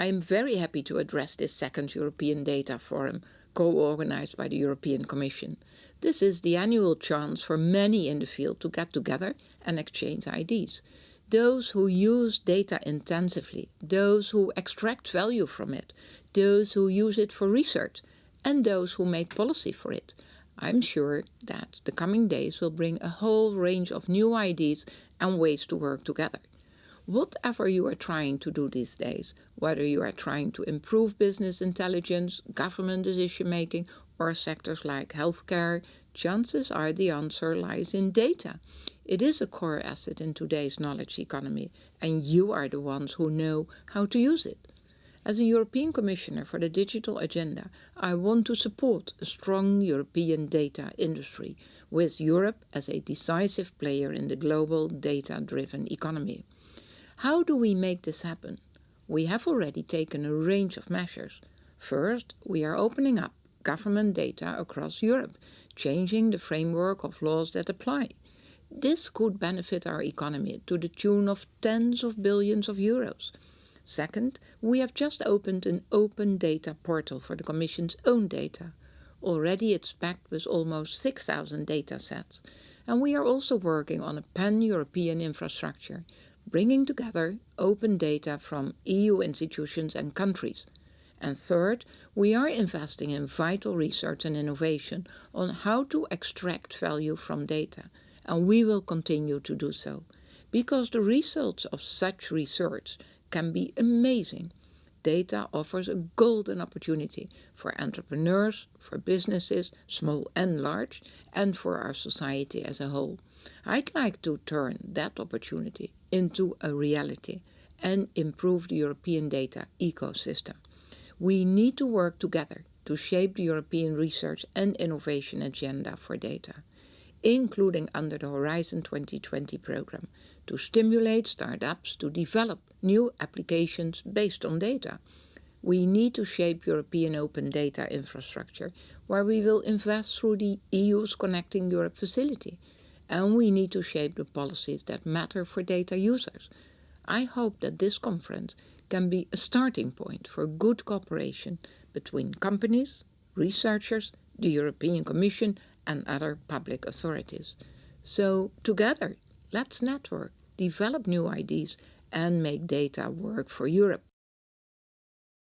I am very happy to address this second European Data Forum co-organized by the European Commission. This is the annual chance for many in the field to get together and exchange ideas. Those who use data intensively, those who extract value from it, those who use it for research, and those who make policy for it. I'm sure that the coming days will bring a whole range of new ideas and ways to work together. Whatever you are trying to do these days, whether you are trying to improve business intelligence, government decision making, or sectors like healthcare, chances are the answer lies in data. It is a core asset in today's knowledge economy, and you are the ones who know how to use it. As a European Commissioner for the Digital Agenda, I want to support a strong European data industry, with Europe as a decisive player in the global data-driven economy. How do we make this happen? We have already taken a range of measures. First, we are opening up government data across Europe, changing the framework of laws that apply. This could benefit our economy to the tune of tens of billions of euros. Second, we have just opened an open data portal for the Commission's own data. Already it's packed with almost 6,000 data sets. And we are also working on a pan-European infrastructure bringing together open data from EU institutions and countries. And third, we are investing in vital research and innovation on how to extract value from data, and we will continue to do so, because the results of such research can be amazing. Data offers a golden opportunity for entrepreneurs, for businesses, small and large, and for our society as a whole. I'd like to turn that opportunity into a reality and improve the European data ecosystem. We need to work together to shape the European research and innovation agenda for data, including under the Horizon 2020 program, to stimulate startups to develop new applications based on data. We need to shape European open data infrastructure, where we will invest through the EU's Connecting Europe facility, and we need to shape the policies that matter for data users. I hope that this conference can be a starting point for good cooperation between companies, researchers, the European Commission and other public authorities. So together, let's network, develop new ideas and make data work for Europe.